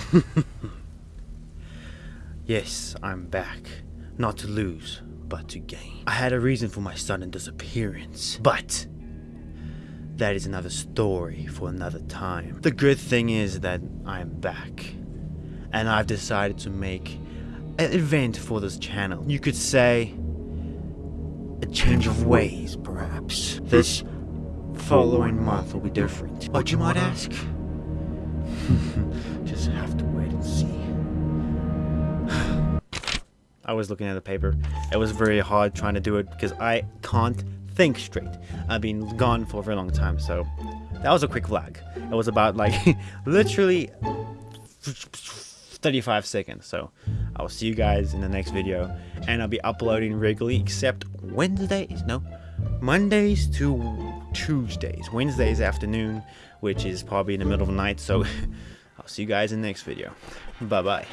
yes, I'm back. Not to lose, but to gain. I had a reason for my sudden disappearance, but that is another story for another time. The good thing is that I'm back, and I've decided to make an event for this channel. You could say a change of ways, perhaps. This following month will be different. But you might ask? Have to wait and see. I was looking at the paper. It was very hard trying to do it because I can't think straight. I've been gone for a very long time, so that was a quick vlog. It was about like literally 35 seconds. So I'll see you guys in the next video, and I'll be uploading regularly except Wednesdays. No, Mondays to Tuesdays. Wednesdays afternoon, which is probably in the middle of the night. So I'll see you guys in the next video. Bye bye.